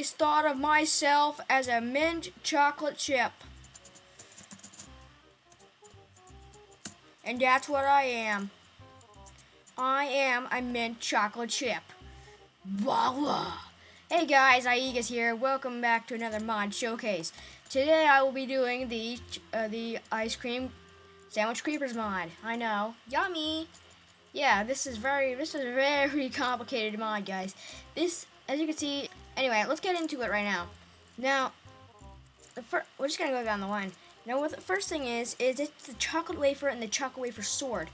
always thought of myself as a mint chocolate chip. And that's what I am. I am a mint chocolate chip. Voila! Hey guys, Aigas here. Welcome back to another mod showcase. Today I will be doing the uh, the ice cream sandwich creepers mod. I know, yummy. Yeah, this is very this is a very complicated mod, guys. This, as you can see, anyway, let's get into it right now. Now, we're just gonna go down the line. Now, what the first thing is, is it's the chocolate wafer and the chocolate wafer sword.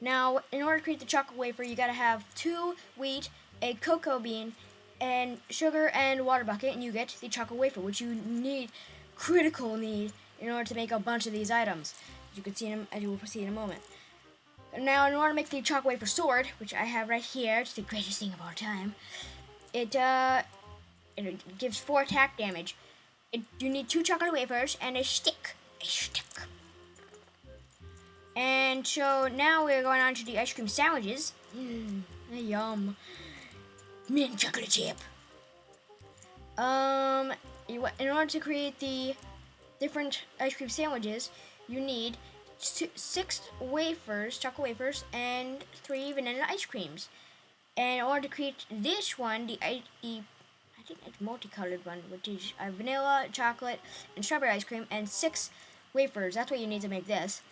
Now, in order to create the chocolate wafer, you gotta have two wheat, a cocoa bean, and sugar and water bucket, and you get the chocolate wafer, which you need, critical need, in order to make a bunch of these items. As you can see, in, as you will see in a moment. Now, in order to make the chocolate wafer sword, which I have right here, it's the greatest thing of all time, it uh, it gives four attack damage. It, you need two chocolate wafers and a stick a stick. And so now we're going on to the ice cream sandwiches. Mmm, yum. Mint chocolate chip. Um, in order to create the different ice cream sandwiches, you need six wafers, chocolate wafers, and three vanilla ice creams. And in order to create this one, the, the It's multicolored one, which is uh, vanilla, chocolate, and strawberry ice cream, and six wafers. That's what you need to make this.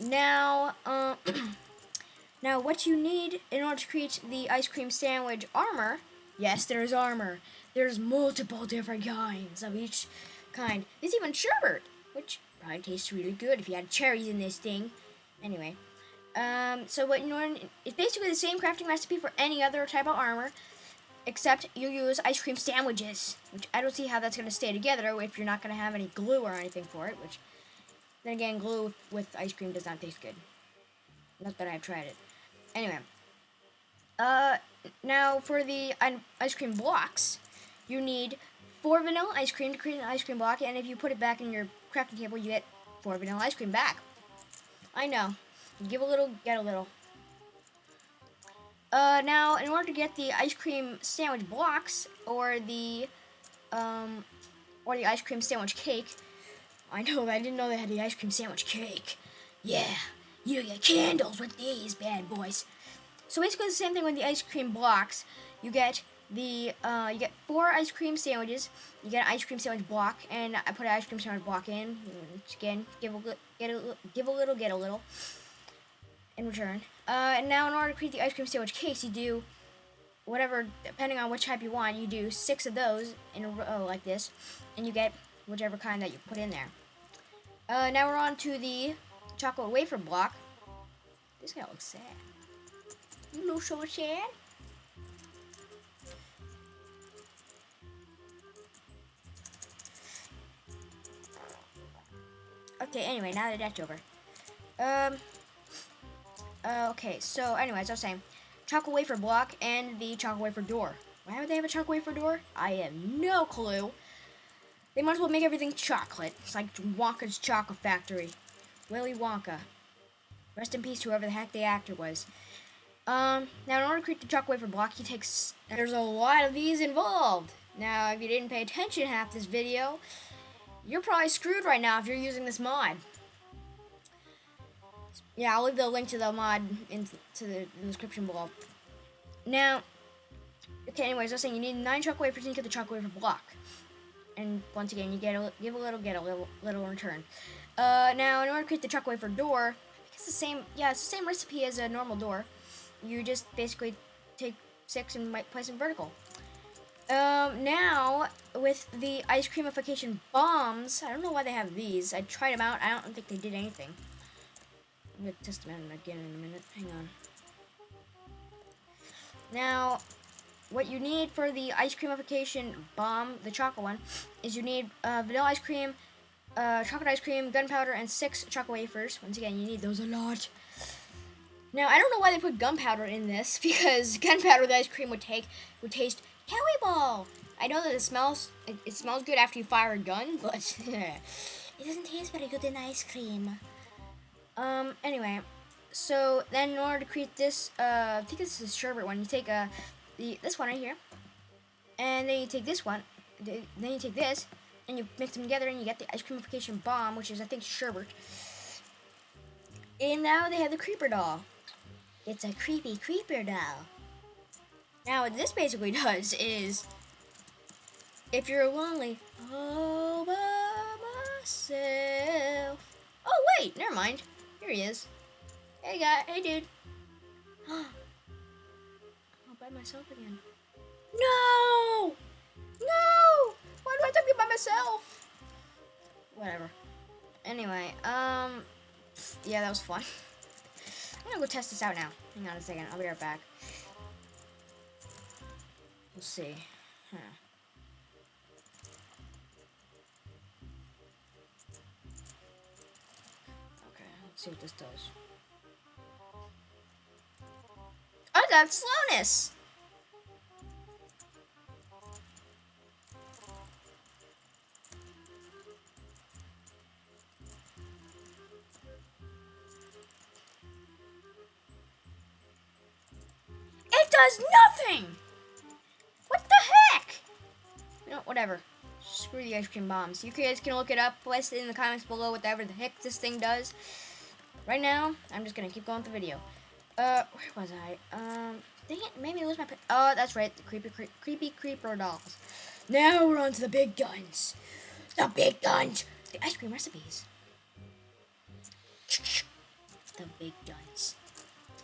Now, uh, now what you need in order to create the ice cream sandwich armor, yes, there's armor. There's multiple different kinds of each kind. There's even sherbet, which probably tastes really good if you had cherries in this thing. Anyway, um, so what you know, it's basically the same crafting recipe for any other type of armor, except you use ice cream sandwiches, which I don't see how that's going to stay together if you're not going to have any glue or anything for it, which then again, glue with ice cream does not taste good. Not that I've tried it. Anyway. Uh, now for the ice cream blocks, you need four vanilla ice cream to create an ice cream block, and if you put it back in your crafting table, you get four vanilla ice cream back. I know. Give a little, get a little. Uh, now, in order to get the ice cream sandwich blocks, or the, um, or the ice cream sandwich cake, I know, I didn't know they had the ice cream sandwich cake. Yeah, you get candles with these bad boys. So basically the same thing with the ice cream blocks. You get the uh, you get four ice cream sandwiches. You get an ice cream sandwich block, and I put an ice cream sandwich block in. Again, give a get a little give a little, get a little. In return, uh, and now in order to create the ice cream sandwich case, you do whatever, depending on which type you want. You do six of those in a row like this, and you get whichever kind that you put in there. Uh, now we're on to the chocolate wafer block. This guy looks sad. You look so sad. Okay, anyway, now that that's over. Um, uh, okay, so anyways, I was saying, chocolate wafer block and the chocolate wafer door. Why would they have a chocolate wafer door? I have no clue. They might as well make everything chocolate. It's like Wonka's Chocolate Factory. Willy Wonka. Rest in peace, whoever the heck the actor was. Um, now, in order to create the chocolate wafer block, you take... There's a lot of these involved. Now, if you didn't pay attention half this video, you're probably screwed right now if you're using this mod. Yeah, I'll leave the link to the mod into the description below. Now, okay, anyways, I was saying you need nine chocolate wafers to get the chocolate wafer block and once again, you get a, give a little, get a little, little return. Uh, now, in order to create the truck wafer door, it's the same, yeah, it's the same recipe as a normal door. You just basically take six and place them vertical. Um, now, with the ice creamification bombs, I don't know why they have these. I tried them out. I don't think they did anything. I'm going to test again in a minute. Hang on. Now, what you need for the ice creamification bomb, the chocolate one, is you need uh, vanilla ice cream, uh, chocolate ice cream, gunpowder, and six chocolate wafers. Once again, you need those a lot. Now, I don't know why they put gunpowder in this, because gunpowder with ice cream would take would taste ball. I know that it smells it, it smells good after you fire a gun, but it doesn't taste very good in ice cream. Um, anyway, so then in order to create this, uh, I think this is sherbet one, you take a the this one right here, and then you take this one, then you take this and you mix them together and you get the ice creamification bomb, which is I think sherbet. And now they have the creeper doll. It's a creepy creeper doll. Now what this basically does is, if you're lonely all by myself. Oh wait, never mind. Here he is. Hey guy, hey dude. all by myself again. No! No! Why do I have to be by myself? Whatever. Anyway, um, yeah, that was fun. I'm gonna go test this out now. Hang on a second, I'll be right back. We'll see. Huh. See what this does. Oh, I got slowness! It does nothing! What the heck? You know, whatever. Screw the ice cream bombs. You guys can look it up. Place it in the comments below, whatever the heck this thing does. Right now, I'm just gonna keep going with the video. Uh, where was I? Um, dang it, made me lose my. Oh, that's right, the creepy, cre creepy creeper dolls. Now we're on to the big guns. The big guns. The ice cream recipes. The big guns.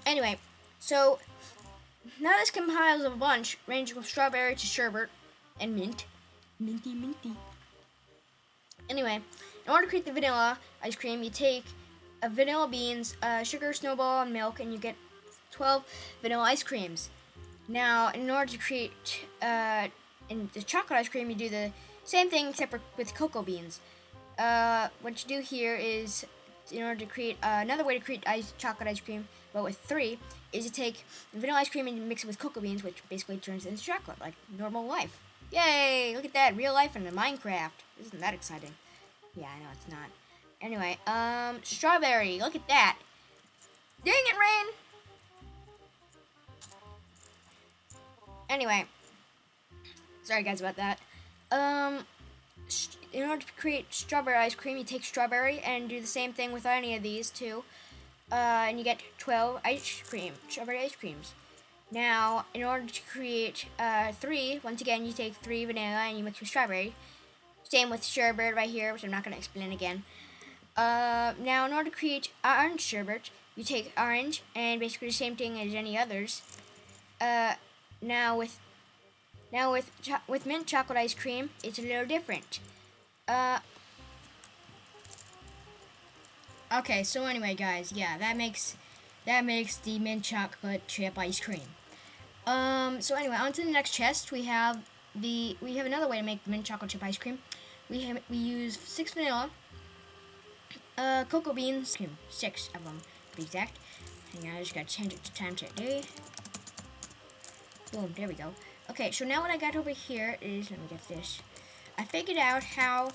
Anyway, so now this compiles a bunch ranging from strawberry to sherbet and mint. Minty, minty. Anyway, in order to create the vanilla ice cream, you take vanilla beans, uh, sugar, snowball, and milk, and you get 12 vanilla ice creams. Now, in order to create uh, in the chocolate ice cream, you do the same thing except with cocoa beans. Uh, what you do here is, in order to create uh, another way to create ice chocolate ice cream, but with three, is you take vanilla ice cream and mix it with cocoa beans, which basically turns into chocolate, like normal life. Yay! Look at that, real life in Minecraft. Isn't that exciting? Yeah, I know it's not. Anyway, um, strawberry. Look at that. Dang it, Rain! Anyway, sorry guys about that. Um, in order to create strawberry ice cream, you take strawberry and do the same thing with any of these two. Uh, and you get 12 ice cream, strawberry ice creams. Now, in order to create uh, three, once again, you take three vanilla and you mix with strawberry. Same with sherbet right here, which I'm not going to explain again. Uh, now, in order to create orange sherbet, you take orange and basically the same thing as any others. Uh, now with now with with mint chocolate ice cream, it's a little different. Uh, okay, so anyway, guys, yeah, that makes that makes the mint chocolate chip ice cream. Um, so anyway, on to the next chest. We have the we have another way to make mint chocolate chip ice cream. We have we use six vanilla, uh, cocoa beans, six of them to be exact. Hang on, I just gotta change it to time check day. Boom, there we go. Okay, so now what I got over here is, let me get this. I figured out how,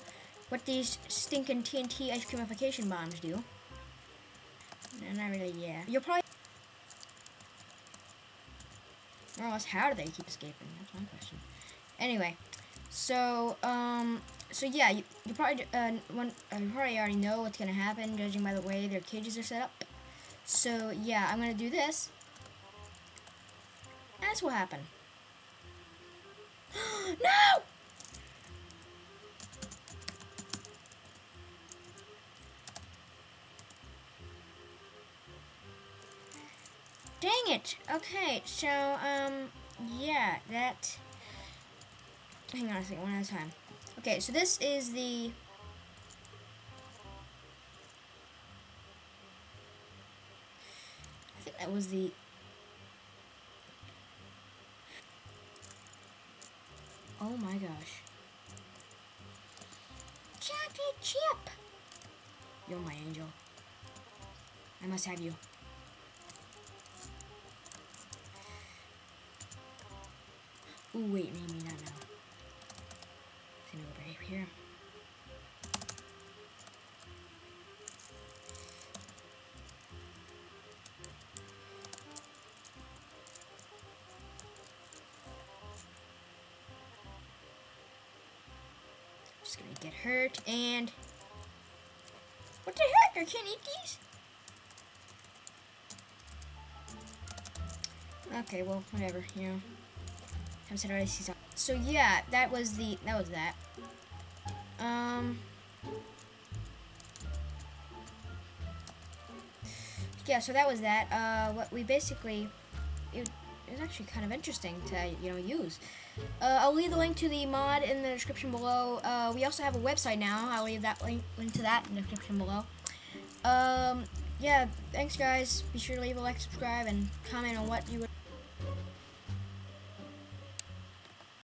what these stinking TNT ice creamification bombs do. No, not really, yeah. You'll probably, more or less, how do they keep escaping? That's my question. Anyway, so, um, so yeah, you, you probably, uh, one, uh, you probably already know what's gonna happen, judging by the way their cages are set up. So, yeah, I'm gonna do this. That's what happened. no! Dang it! Okay, so, um, yeah, that... Hang on a second, one at a time. Okay, so this is the... I think that was the Oh my gosh. Chocolate chip! You're my angel. I must have you. Ooh, wait, maybe not now. Here. Just gonna get hurt and what the heck? I can't eat these. Okay, well, whatever. You know, already. See So yeah, that was the that was that. Um. Yeah, so that was that. Uh, what we basically it, it was actually kind of interesting to you know use. Uh, I'll leave the link to the mod in the description below. Uh, we also have a website now. I'll leave that link, link to that in the description below. Um, yeah, thanks guys. Be sure to leave a like, subscribe, and comment on what you would.